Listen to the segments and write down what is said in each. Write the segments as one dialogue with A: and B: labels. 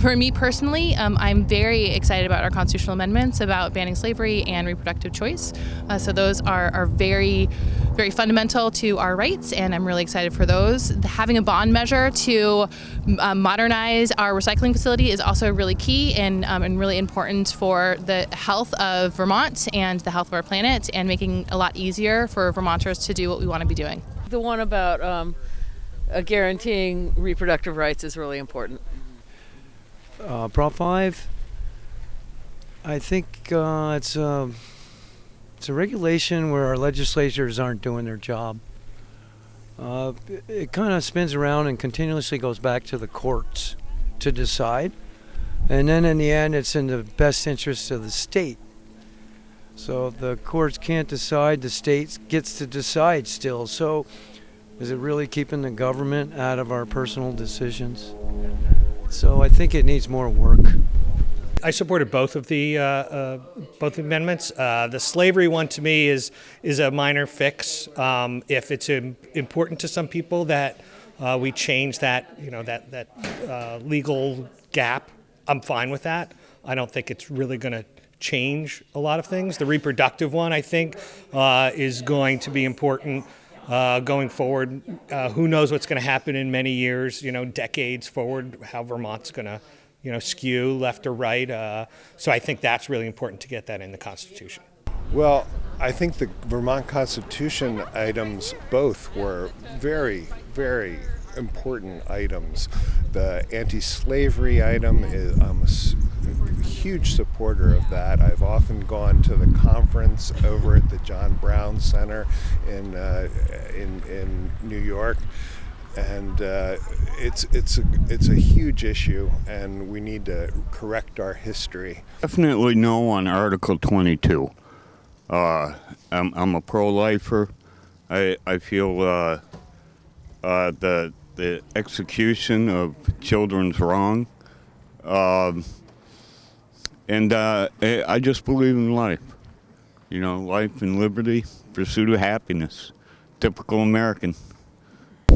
A: for me personally, um, I'm very excited about our constitutional amendments about banning slavery and reproductive choice. Uh, so those are, are very, very fundamental to our rights, and I'm really excited for those. Having a bond measure to uh, modernize our recycling facility is also really key and, um, and really important for the health of Vermont and the health of our planet, and making a lot easier for Vermonters to do what we want to be doing.
B: The one about um, uh, guaranteeing reproductive rights is really important.
C: Uh, Prop 5, I think uh, it's, a, it's a regulation where our legislators aren't doing their job. Uh, it, it kind of spins around and continuously goes back to the courts to decide. And then in the end, it's in the best interest of the state. So the courts can't decide, the state gets to decide still. So is it really keeping the government out of our personal decisions? So I think it needs more work.
D: I supported both of the uh, uh, both amendments. Uh, the slavery one to me is is a minor fix. Um, if it's important to some people that uh, we change that you know that that uh, legal gap, I'm fine with that. I don't think it's really going to change a lot of things. The reproductive one, I think, uh, is going to be important uh, going forward. Uh, who knows what's going to happen in many years, you know, decades forward, how Vermont's going to, you know, skew left or right. Uh, so I think that's really important to get that in the Constitution.
E: Well, I think the Vermont Constitution items both were very, very important items. The anti-slavery item is huge supporter of that. I've often gone to the conference over at the John Brown Center in uh, in, in New York and uh, it's it's a it's a huge issue, and we need to correct our history.
F: Definitely no on Article 22. Uh, I'm, I'm a pro-lifer. I I feel uh, uh the the execution of children's wrong. Um, and uh, I just believe in life. You know, life and liberty, pursuit of happiness. Typical American.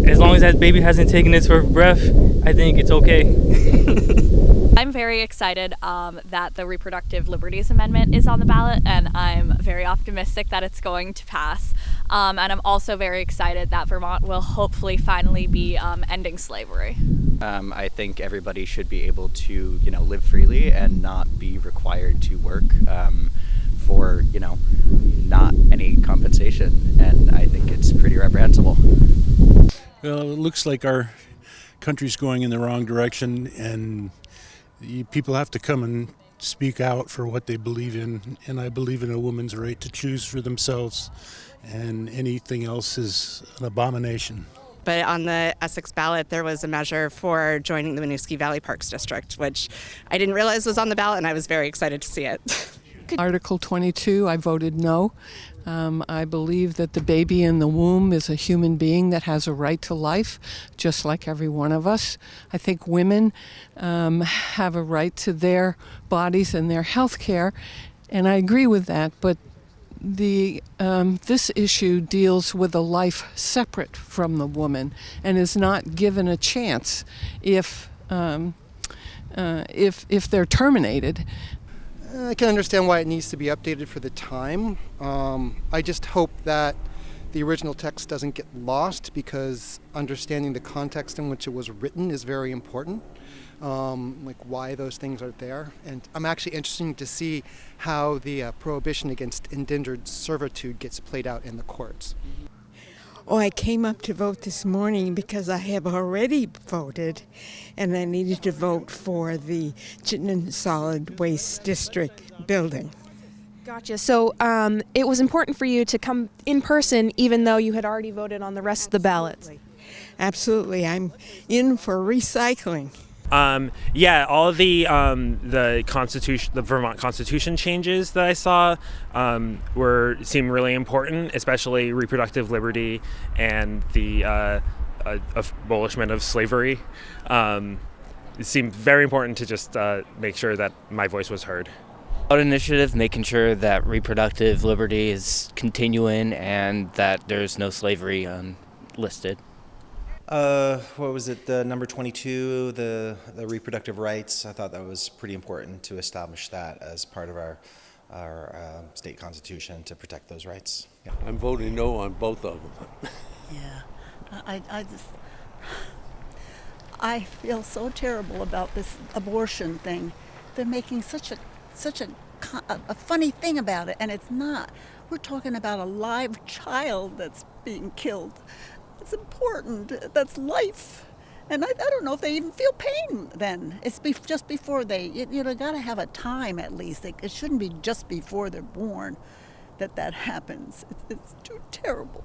G: As long as that baby hasn't taken its first breath, I think it's okay.
H: I'm very excited um, that the Reproductive Liberties Amendment is on the ballot, and I'm very optimistic that it's going to pass. Um, and I'm also very excited that Vermont will hopefully finally be um, ending slavery.
I: Um, I think everybody should be able to, you know, live freely and not be required to work um, for, you know, not any compensation. And I think it's pretty reprehensible.
J: Well, it looks like our country's going in the wrong direction, and people have to come and speak out for what they believe in, and I believe in a woman's right to choose for themselves, and anything else is an abomination.
K: But on the Essex ballot, there was a measure for joining the Winooski Valley Parks District, which I didn't realize was on the ballot, and I was very excited to see it.
L: Article 22, I voted no. Um, I believe that the baby in the womb is a human being that has a right to life, just like every one of us. I think women um, have a right to their bodies and their health care, and I agree with that, but the um, this issue deals with a life separate from the woman and is not given a chance if um, uh, if if they're terminated.
M: I can understand why it needs to be updated for the time. Um, I just hope that the original text doesn't get lost because understanding the context in which it was written is very important, um, like why those things are there. And I'm actually interested to see how the uh, prohibition against indentured servitude gets played out in the courts.
N: Oh, I came up to vote this morning because I have already voted and I needed to vote for the Chittenden Solid Waste District building.
O: Gotcha. So um, it was important for you to come in person even though you had already voted on the rest
N: Absolutely.
O: of the ballots.
N: Absolutely. I'm in for recycling.
P: Um, yeah, all the um, the constitution, the Vermont Constitution changes that I saw um, were seem really important, especially reproductive liberty and the uh, uh, abolishment of slavery. Um, it seemed very important to just uh, make sure that my voice was heard.
I: Ballot initiative, making sure that reproductive liberty is continuing and that there's no slavery listed.
Q: Uh, what was it? The number 22, the the reproductive rights. I thought that was pretty important to establish that as part of our our uh, state constitution to protect those rights. Yeah.
R: I'm voting no on both of them.
S: Yeah, I, I just, I feel so terrible about this abortion thing. They're making such a, such a, a, a funny thing about it, and it's not. We're talking about a live child that's being killed. It's important. That's life. And I, I don't know if they even feel pain then. It's be, just before they, you, you know, got to have a time at least. It, it shouldn't be just before they're born that that happens. It's, it's too terrible.